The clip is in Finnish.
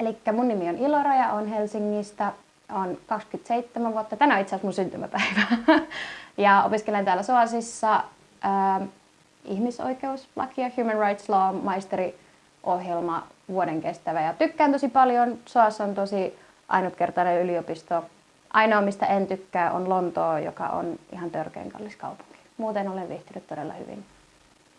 Eli mun nimi on Ilora ja on Helsingistä. on 27 vuotta. Tänään on itse asiassa mun syntymäpäivä. ja opiskelen täällä Soasissa äh, ihmisoikeuslakia, Human Rights Law, maisteriohjelma, vuoden kestävä. Ja tykkään tosi paljon. Soas on tosi ainutkertainen yliopisto. Ainoa, mistä en tykkää, on Lontoo, joka on ihan törkeän kallis kaupunki. Muuten olen viihtynyt todella hyvin.